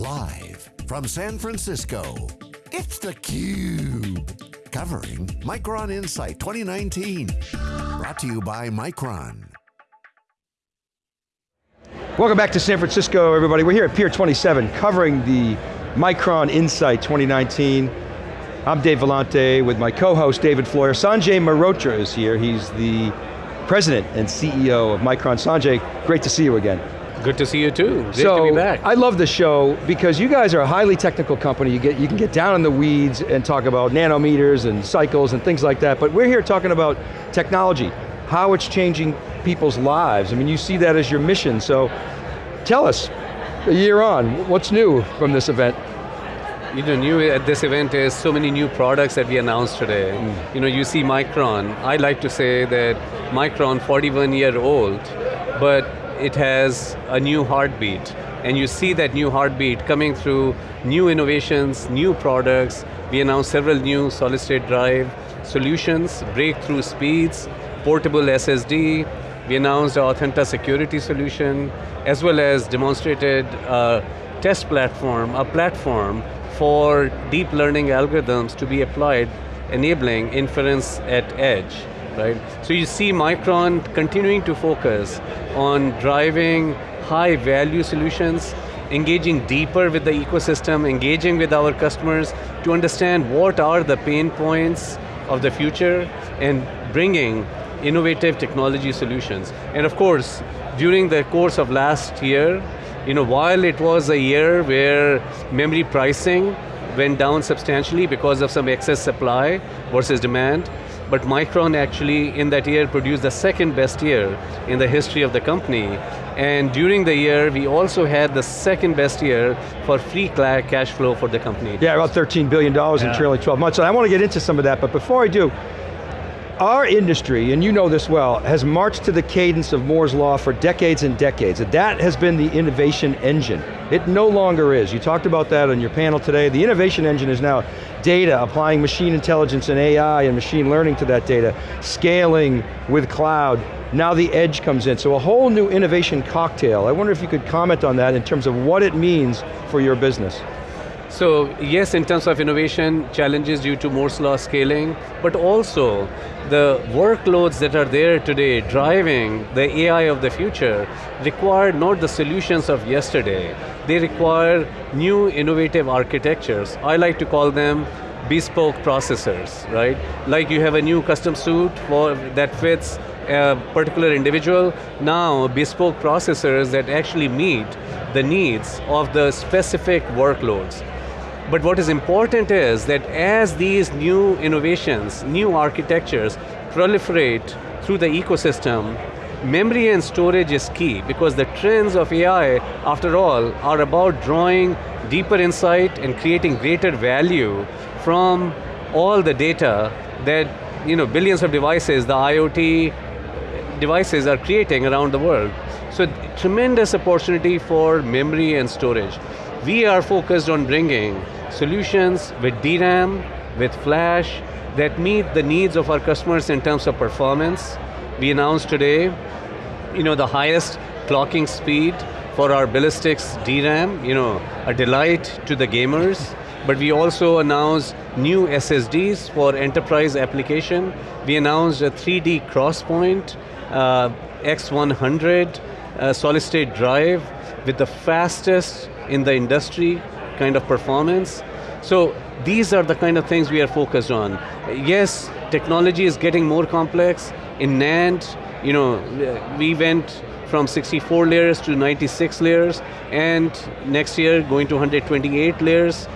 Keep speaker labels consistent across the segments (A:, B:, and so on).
A: Live from San Francisco, it's theCUBE. Covering Micron Insight 2019. Brought to you by Micron.
B: Welcome back to San Francisco, everybody. We're here at Pier 27, covering the Micron Insight 2019. I'm Dave Vellante with my co-host David Floyer. Sanjay Mehrotra is here. He's the president and CEO of Micron. Sanjay, great to see you again.
C: Good to see you too. Great
B: so,
C: to be back.
B: I love the show because you guys are a highly technical company. You, get, you can get down in the weeds and talk about nanometers and cycles and things like that, but we're here talking about technology, how it's changing people's lives. I mean, you see that as your mission, so tell us, a year on, what's new from this event?
C: You know, new at this event is so many new products that we announced today. Mm. You know, you see Micron. I like to say that Micron, 41 year old, but it has a new heartbeat. And you see that new heartbeat coming through new innovations, new products. We announced several new solid state drive solutions, breakthrough speeds, portable SSD. We announced our Authenta security solution, as well as demonstrated a test platform, a platform for deep learning algorithms to be applied, enabling inference at edge right? So you see Micron continuing to focus on driving high value solutions, engaging deeper with the ecosystem, engaging with our customers to understand what are the pain points of the future and bringing innovative technology solutions. And of course, during the course of last year, you know, while it was a year where memory pricing went down substantially because of some excess supply versus demand, but Micron actually in that year produced the second best year in the history of the company. And during the year, we also had the second best year for free cash flow for the company.
B: Yeah, about $13 billion yeah. in trailing 12 months. And I want to get into some of that, but before I do, our industry, and you know this well, has marched to the cadence of Moore's Law for decades and decades. That has been the innovation engine. It no longer is. You talked about that on your panel today. The innovation engine is now data, applying machine intelligence and AI and machine learning to that data, scaling with cloud. Now the edge comes in, so a whole new innovation cocktail. I wonder if you could comment on that in terms of what it means for your business.
C: So yes, in terms of innovation, challenges due to Moore's law scaling, but also the workloads that are there today driving the AI of the future require not the solutions of yesterday, they require new innovative architectures. I like to call them bespoke processors, right? Like you have a new custom suit for, that fits a particular individual, now bespoke processors that actually meet the needs of the specific workloads. But what is important is that as these new innovations, new architectures proliferate through the ecosystem, memory and storage is key because the trends of AI, after all, are about drawing deeper insight and creating greater value from all the data that you know, billions of devices, the IoT devices are creating around the world. So tremendous opportunity for memory and storage. We are focused on bringing solutions with DRAM, with flash, that meet the needs of our customers in terms of performance. We announced today, you know, the highest clocking speed for our Ballistix DRAM, you know, a delight to the gamers. But we also announced new SSDs for enterprise application. We announced a 3D crosspoint, uh, X100 uh, solid state drive with the fastest in the industry kind of performance. So these are the kind of things we are focused on. Yes, technology is getting more complex. In NAND, you know, we went from 64 layers to 96 layers, and next year going to 128 layers.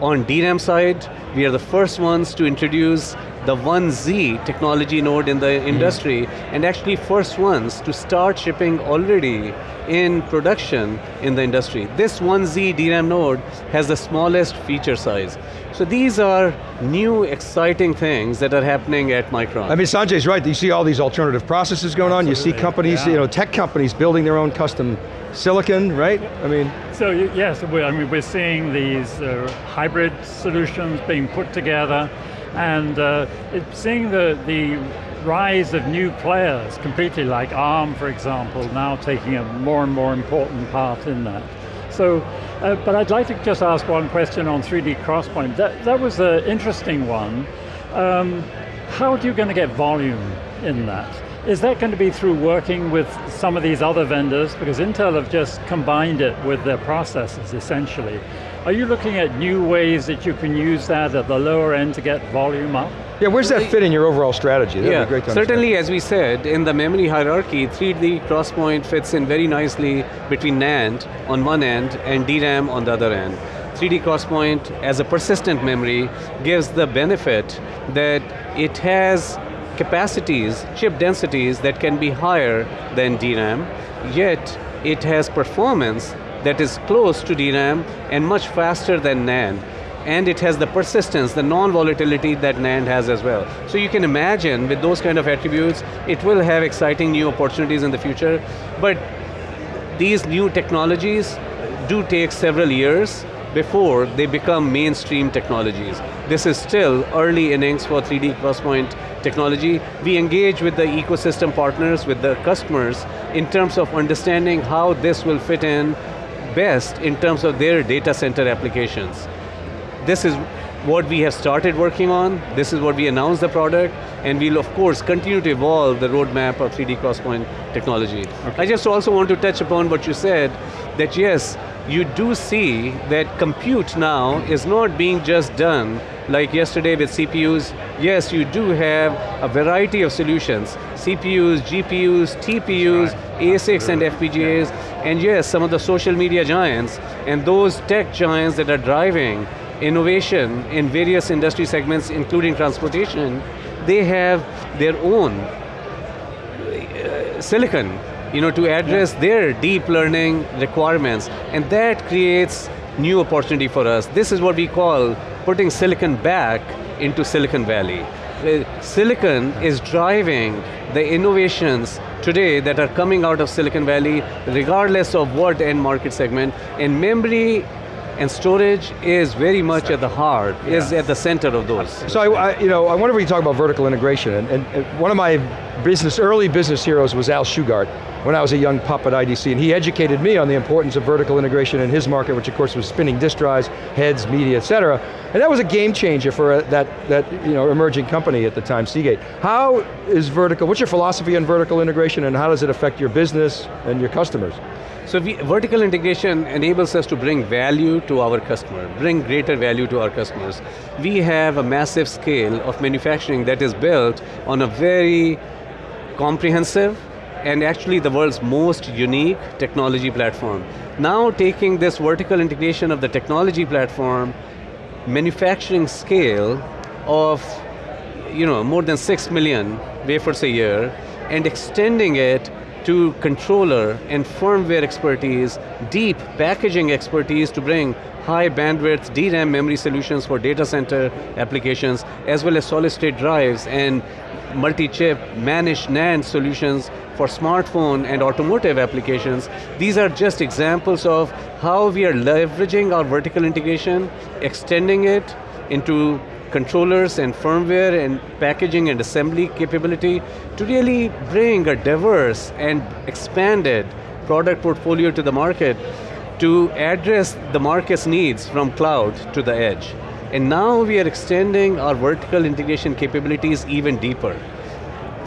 C: On DRAM side, we are the first ones to introduce the 1Z technology node in the mm. industry, and actually first ones to start shipping already in production in the industry. This 1Z DRAM node has the smallest feature size. So these are new exciting things that are happening at Micron.
B: I mean, Sanjay's right, you see all these alternative processes going on, you see companies, yeah. you know, tech companies building their own custom silicon, right? I mean.
D: So yes, I mean, we're seeing these uh, hybrid solutions being put together and uh, seeing the, the rise of new players, completely like ARM, for example, now taking a more and more important part in that. So, uh, but I'd like to just ask one question on 3D Crosspoint. That, that was an interesting one. Um, how are you going to get volume in that? Is that going to be through working with some of these other vendors? Because Intel have just combined it with their processors, essentially. Are you looking at new ways that you can use that at the lower end to get volume up?
B: Yeah, where's that fit in your overall strategy? That'd
C: yeah,
B: be great to
C: certainly as we said, in the memory hierarchy, 3D crosspoint fits in very nicely between NAND on one end and DRAM on the other end. 3D crosspoint as a persistent memory gives the benefit that it has capacities, chip densities that can be higher than DRAM, yet it has performance that is close to DRAM and much faster than NAND. And it has the persistence, the non-volatility that NAND has as well. So you can imagine with those kind of attributes, it will have exciting new opportunities in the future, but these new technologies do take several years before they become mainstream technologies. This is still early innings for 3D crosspoint technology. We engage with the ecosystem partners, with the customers, in terms of understanding how this will fit in best in terms of their data center applications. This is what we have started working on, this is what we announced the product, and we'll of course continue to evolve the roadmap of 3D Crosspoint technology. Okay. I just also want to touch upon what you said, that yes, you do see that compute now is not being just done like yesterday with CPUs. Yes, you do have a variety of solutions. CPUs, GPUs, TPUs, right. ASICs and FPGAs, and yes, some of the social media giants, and those tech giants that are driving innovation in various industry segments, including transportation, they have their own uh, silicon you know, to address yeah. their deep learning requirements, and that creates new opportunity for us. This is what we call putting silicon back into Silicon Valley. Uh, silicon is driving the innovations today that are coming out of Silicon Valley, regardless of what end market segment, and memory and storage is very much at the heart, yeah. is at the center of those.
B: So I, I, you know, I wonder if we talk about vertical integration, and, and, one of my business, early business heroes was Al Shugart, when I was a young pup at IDC, and he educated me on the importance of vertical integration in his market, which of course was spinning disk drives, heads, media, et cetera, and that was a game changer for a, that, that you know, emerging company at the time, Seagate. How is vertical, what's your philosophy on vertical integration, and how does it affect your business and your customers?
C: So we, vertical integration enables us to bring value to our customer, bring greater value to our customers. We have a massive scale of manufacturing that is built on a very comprehensive and actually the world's most unique technology platform. Now taking this vertical integration of the technology platform, manufacturing scale of you know, more than six million wafers a year, and extending it to controller and firmware expertise, deep packaging expertise to bring high bandwidth DRAM memory solutions for data center applications, as well as solid state drives and multi-chip managed NAND solutions for smartphone and automotive applications. These are just examples of how we are leveraging our vertical integration, extending it into controllers and firmware and packaging and assembly capability to really bring a diverse and expanded product portfolio to the market to address the market's needs from cloud to the edge. And now we are extending our vertical integration capabilities even deeper.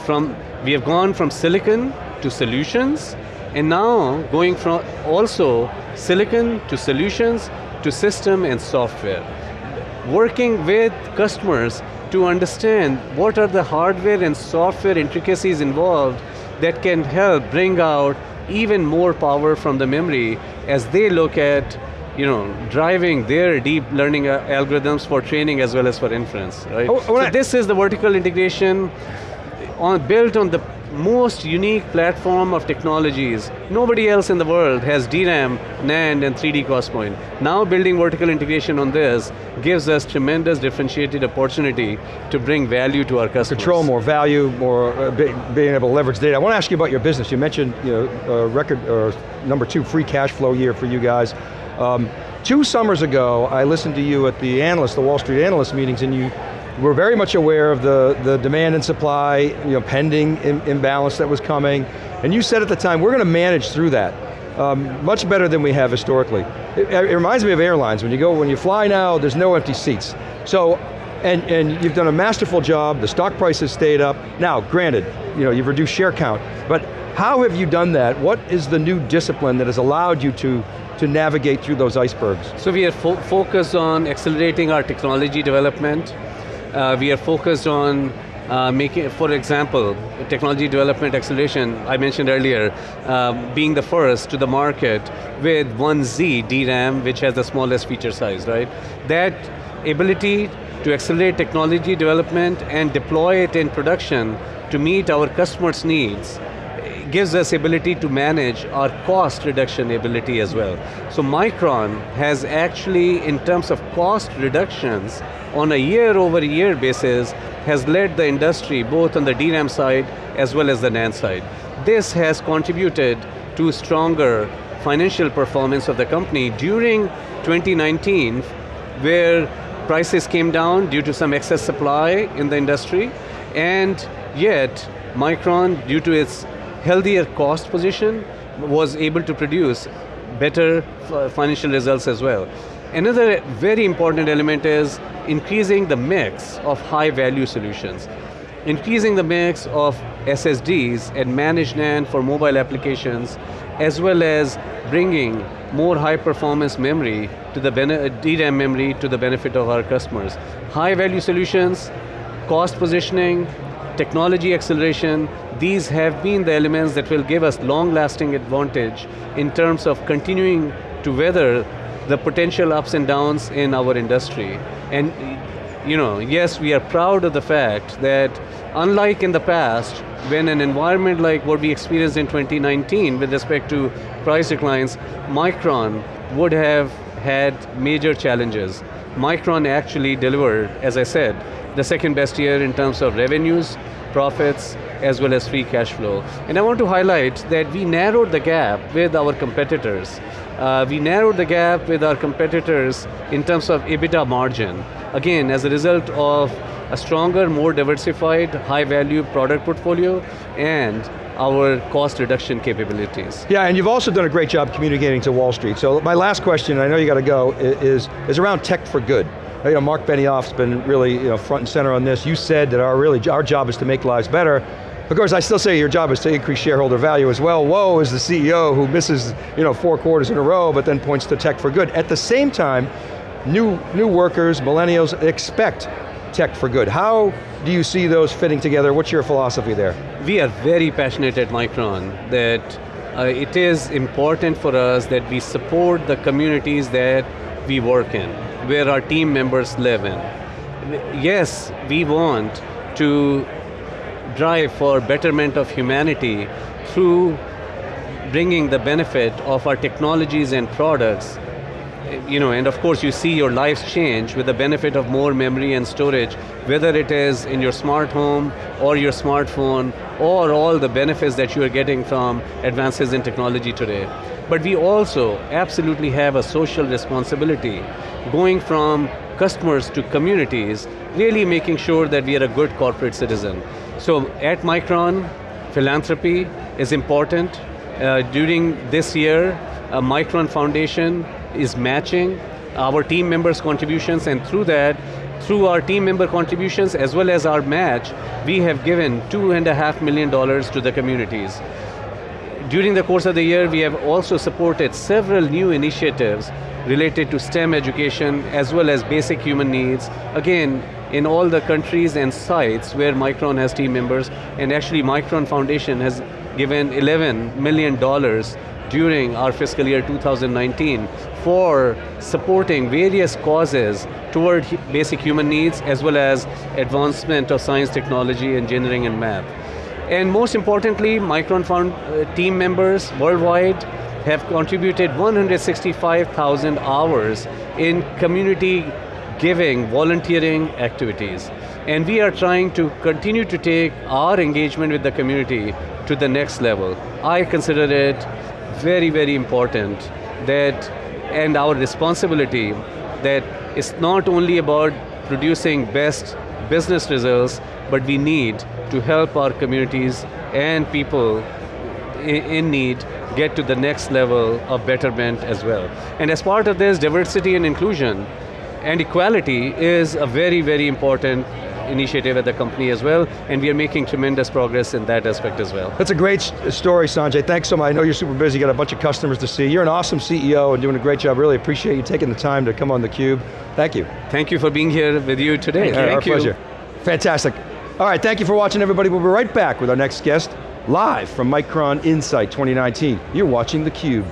C: From, we have gone from silicon to solutions, and now going from also silicon to solutions to system and software working with customers to understand what are the hardware and software intricacies involved that can help bring out even more power from the memory as they look at you know, driving their deep learning uh, algorithms for training as well as for inference, right? Oh, so this is the vertical integration on, built on the most unique platform of technologies. Nobody else in the world has DRAM, NAND, and 3D XPoint. Now building vertical integration on this gives us tremendous differentiated opportunity to bring value to our customers.
B: Control more value, more uh, be, being able to leverage data. I want to ask you about your business. You mentioned you know, uh, record, or number two, free cash flow year for you guys. Um, two summers ago, I listened to you at the analyst, the Wall Street analyst meetings, and you we're very much aware of the, the demand and supply, you know, pending Im imbalance that was coming, and you said at the time, we're going to manage through that. um, much better than we have historically. It, it, reminds me of airlines. When you go, when you fly now, there's no empty seats. So, and, and you've done a masterful job, the stock price has stayed up. Now, granted, you know, you've reduced share count, but how have you done that? What is the new discipline that has allowed you to to navigate through those icebergs?
C: So we are fo focused on accelerating our technology development. Uh, we are focused on uh, making, for example, technology development acceleration, I mentioned earlier, uh, being the first to the market with 1Z DRAM, which has the smallest feature size, right? That ability to accelerate technology development and deploy it in production to meet our customers' needs gives us ability to manage our cost reduction ability as well. So Micron has actually, in terms of cost reductions, on a year over year basis, has led the industry both on the DRAM side as well as the NAND side. This has contributed to stronger financial performance of the company during 2019, where prices came down due to some excess supply in the industry, and yet Micron, due to its healthier cost position, was able to produce better financial results as well. Another very important element is increasing the mix of high value solutions. Increasing the mix of SSDs and managed NAND for mobile applications, as well as bringing more high performance memory to the DRAM memory to the benefit of our customers. High value solutions, cost positioning, technology acceleration, these have been the elements that will give us long-lasting advantage in terms of continuing to weather the potential ups and downs in our industry. And you know, yes, we are proud of the fact that unlike in the past, when an environment like what we experienced in 2019 with respect to price declines, Micron would have had major challenges. Micron actually delivered, as I said, the second best year in terms of revenues, profits, as well as free cash flow. And I want to highlight that we narrowed the gap with our competitors. Uh, we narrowed the gap with our competitors in terms of EBITDA margin. Again, as a result of a stronger, more diversified, high value product portfolio and our cost reduction capabilities.
B: Yeah, and you've also done a great job communicating to Wall Street. So my last question, I know you got to go, is, is around tech for good you know, Mark Benioff's been really you know, front and center on this. You said that our, really, our job is to make lives better. Of course, I still say your job is to increase shareholder value as well. Woe is the CEO who misses you know, four quarters in a row, but then points to tech for good. At the same time, new, new workers, millennials, expect tech for good. How do you see those fitting together? What's your philosophy there?
C: We are very passionate at Micron that uh, it is important for us that we support the communities that we work in where our team members live in. Yes, we want to drive for betterment of humanity through bringing the benefit of our technologies and products you know, and of course you see your lives change with the benefit of more memory and storage, whether it is in your smart home or your smartphone or all the benefits that you are getting from advances in technology today. But we also absolutely have a social responsibility going from customers to communities, really making sure that we are a good corporate citizen. So at Micron, philanthropy is important. Uh, during this year, a Micron Foundation is matching our team members' contributions and through that, through our team member contributions as well as our match, we have given two and a half million dollars to the communities. During the course of the year, we have also supported several new initiatives related to STEM education as well as basic human needs. Again, in all the countries and sites where Micron has team members, and actually Micron Foundation has given $11 million during our fiscal year 2019 for supporting various causes toward basic human needs as well as advancement of science, technology, engineering, and math. And most importantly, Micron Found uh, team members worldwide have contributed 165,000 hours in community giving, volunteering activities. And we are trying to continue to take our engagement with the community to the next level. I consider it very, very important that, and our responsibility, that it's not only about producing best business results, but we need to help our communities and people in need get to the next level of betterment as well. And as part of this, diversity and inclusion and equality is a very, very important initiative at the company as well, and we are making tremendous progress in that aspect as well.
B: That's a great story, Sanjay. Thanks so much. I know you're super busy, got a bunch of customers to see. You're an awesome CEO and doing a great job. Really appreciate you taking the time to come on theCUBE. Thank you.
C: Thank you for being here with you today.
B: Thank, Our you. pleasure. Fantastic. All right, thank you for watching everybody. We'll be right back with our next guest, live from Micron Insight 2019. You're watching theCUBE.